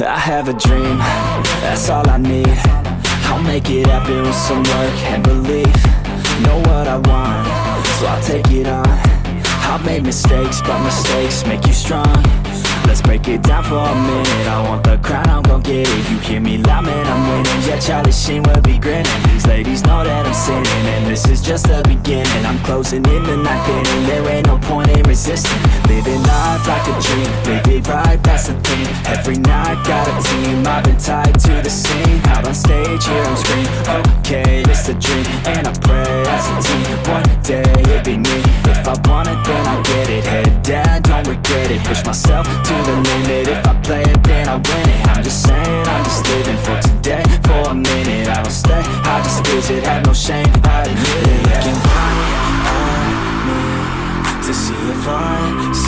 I have a dream, that's all I need. I'll make it happen with some work and belief. Know what I want, so I'll take it on. I've made mistakes, but mistakes make you strong Let's break it down for a minute. I want the crown, I'm gon' get it. You hear me loud, man, I'm winning. Yeah, Charlie Sheen will be grinning. These ladies know that I'm sinning And this is just the beginning. I'm closing in the night inning There. Ain't no point in resisting. Living life like a dream. Live right, that's the thing. Every night, got a team. I've been tied to the scene. Out on stage, hear them scream Okay, it's a dream. And I pray as a team. One day, it'll be me. If I want it, then I get it. Head down, don't regret it. Push myself no shame, I admit it Looking right at me To see if I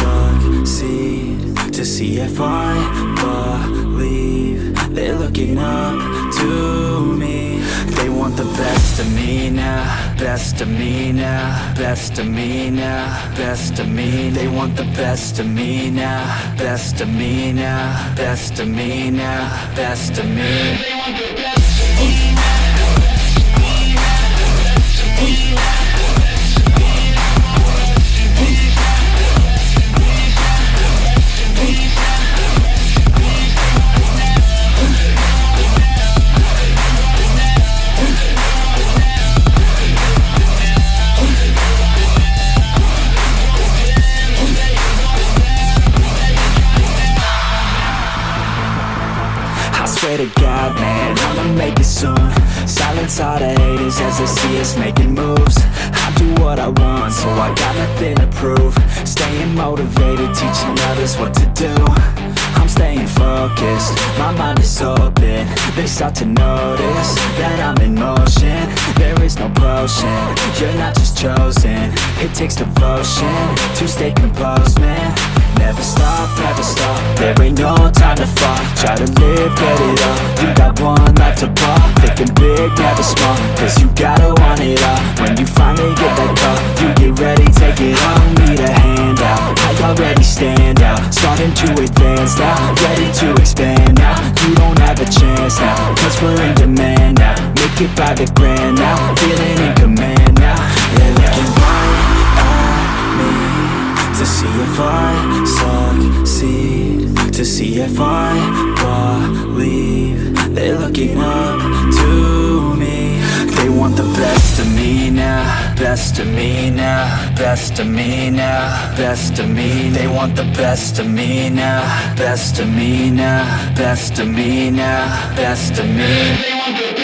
succeed To see if I believe. They're looking up to me. They want the best of me now Best of me now Best of me now Best of me. They want the best of me now Best of me now Best of me now Best of me. I to God, man, I'ma make it soon. Silence all the haters as they see us making moves. I do what I want, so I got nothing to prove. Staying motivated, teaching others what to do. I'm staying focused, my mind is open. They start to notice that I'm in motion. There is no potion, you're not just chosen. It takes devotion to stay composed, man Never stop, never stop, there ain't no time to fall Try to live, get it up, you got one life to pop Thinking big, never small, cause you gotta want it all. When you finally get that call, you get ready, take it on Need a hand out, I already stand out. Starting to advance now, ready to expand now. You don't have a chance now, cause we're in demand now. Make it by the grand now, feeling in command now. They're looking right at me To see if I To see if I believe. They're looking up to me. They want the best of me now Best of me now Best of me now Best of me They want the best of me now Best of me now Best of me now Best of me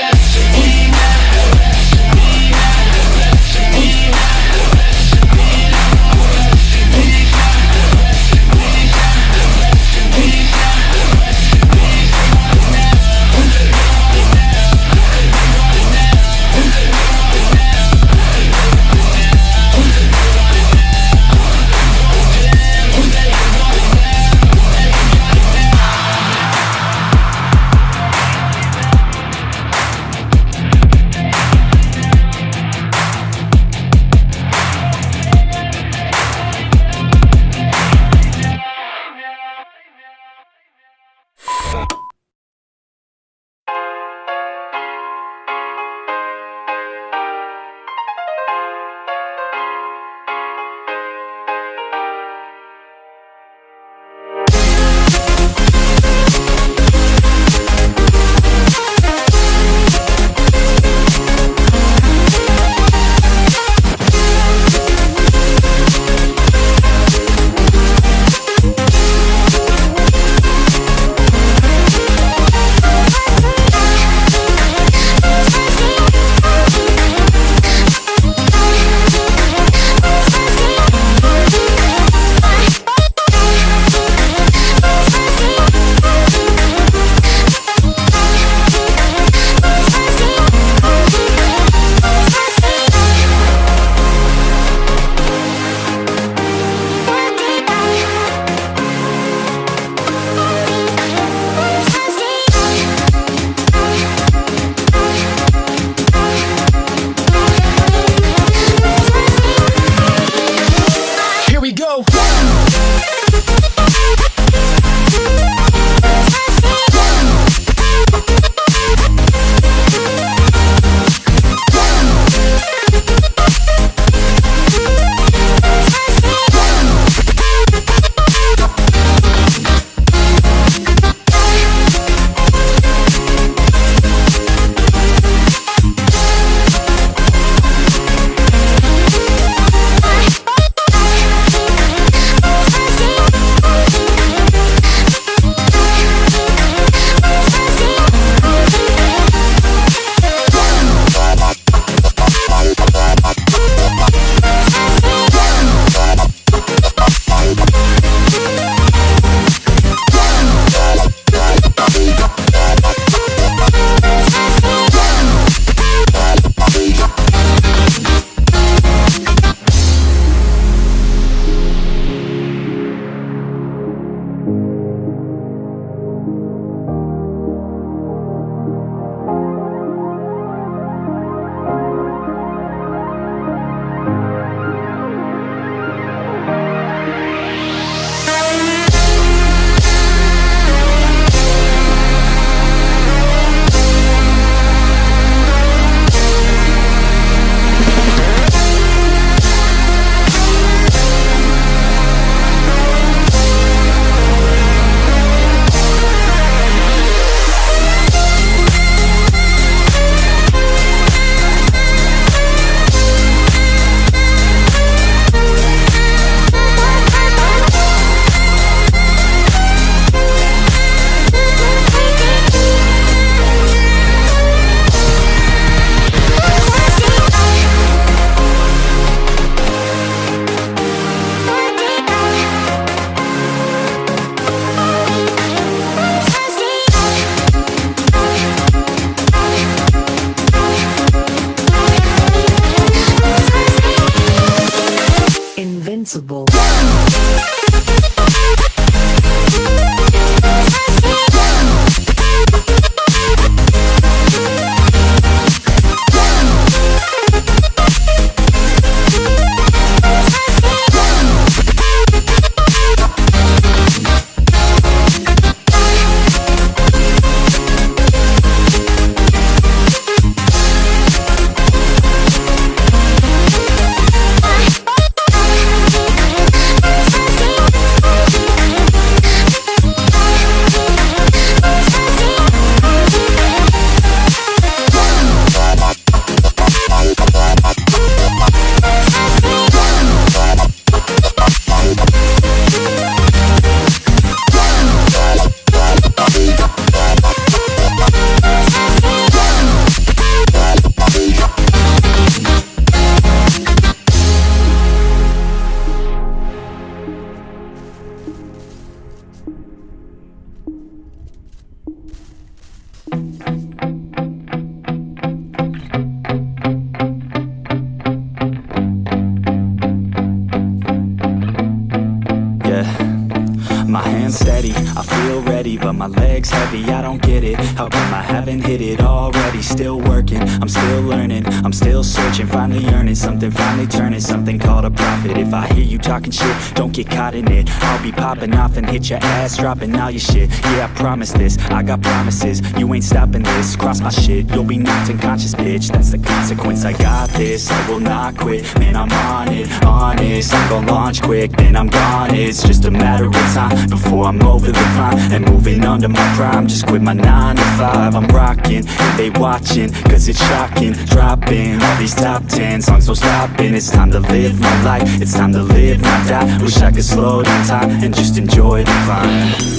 haven't hit it already? Still working, I'm still learning, I'm still searching Finally earning something, finally turning something called a profit If I hear you talking shit, don't get caught in it. I'll be popping off and hit your ass, dropping all your shit. Yeah, I promise this, I got promises, you ain't stopping this Cross my shit, you'll be knocked unconscious, bitch. That's the consequence, I got this, I will not quit. Man, I'm on it, honest, I'm gon' launch quick Then I'm gone, it's just a matter of time Before I'm over the climb. And moving under my prime Just quit my 9 to 5, I'm rocking And they watching, cause it's shocking. Dropping all these top 10 songs, no stopping It's time to live my life, it's time to live, my die Wish I could slow down time and just enjoy the climb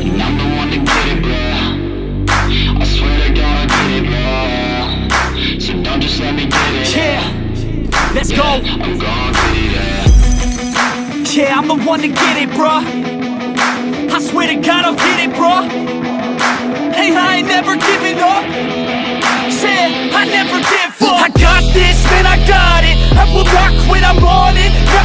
And I'm the one to get it, bro. I swear to God, I get it, bro. So don't just let me get it. Yeah, let's go. I'm gon' get it, yeah. Yeah, I'm the one to get it, bruh. I swear to God, I'll get it, bruh. Hey, I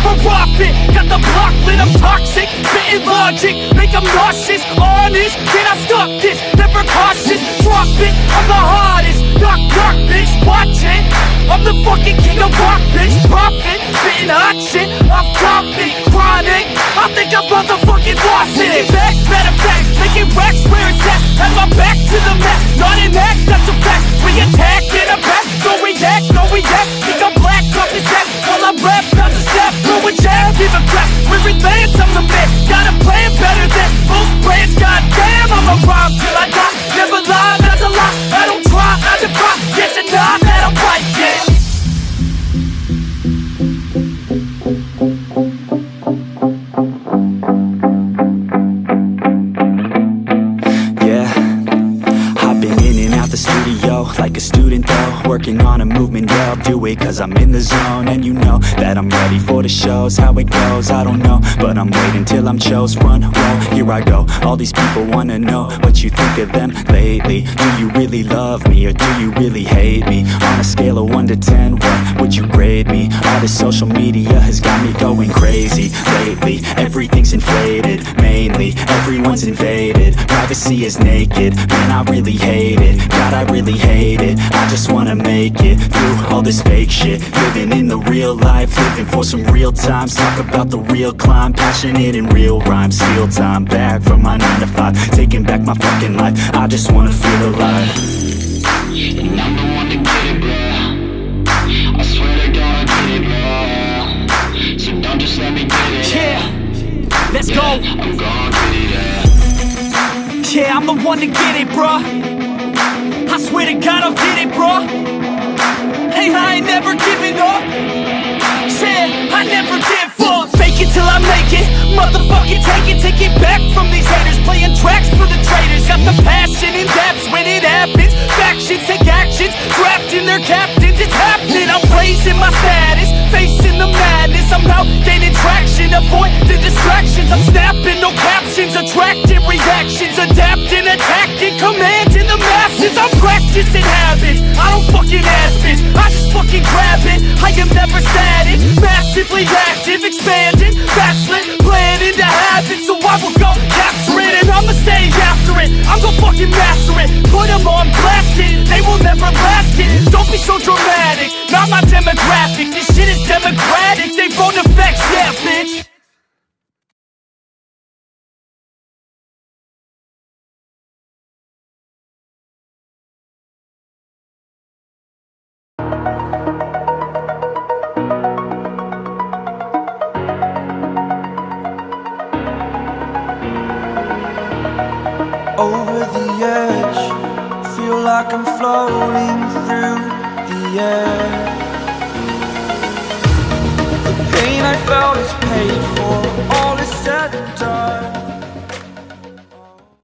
it. Never off it. Got the block lit, I'm toxic. Spitting logic, make them nauseous. Honest, can I stop this? Never cautious, drop it. I'm the hardest. Knock, knock, bitch, watch it. I'm the fucking king of rock, bitch. Profit, spitting hot shit. Off topic, chronic. I think I'm motherfucking lost it. Taking back, matter of making racks where it's at. Have my back to the mat, not an act, that's a fact. We attack in a back, don't react, no react. Jab, give a crap. We're advanced, I'm the man. Got a plan better than most brands. Goddamn, I'ma rhyme till I die. Do it cause I'm in the zone. And you know that I'm ready for the shows, how it goes, I don't know. But I'm waiting till I'm chose, run, roll, here I go. All these people wanna know what you think of them lately. Do you really love me or do you really hate me? Scale of 1 to 10, what would you grade me? All this social media has got me going crazy lately. Everything's inflated, mainly. Everyone's invaded. Privacy is naked, man I really hate it. God I really hate it, I just wanna make it Through all this fake shit, living in the real life Living for some real times, talk about the real climb. Passionate in real rhymes, steal time back from my 9 to 5 Taking back my fucking life, I just wanna feel alive. And I'm the one let me get it. Yeah, let's go. I'm gon' get it, yeah. I'm the one to get it, bruh. I swear to God, I'll get it, bruh. Hey, I ain't never giving up. Yeah, I never give up. Fake it till I make it. Motherfucking take it, take it back from these haters. Playing tracks for the traitors. Got the passion in depths when it happens. Factions take actions, drafting their captains. It's happening. I'm raising my status, facing the madness. I'm out gaining traction, avoid the distractions. I'm snapping, no captions, attracting reactions, adapting, attacking, commanding the masses. I'm practicing habits. I don't fucking ask bitch. I just fucking grab it I am never static Massively active, expanding so dramatic. Not my demographic. This shit is democratic. They phone effects, yeah bitch. Over the edge. Feel like I'm floating through air. The pain I felt is paid.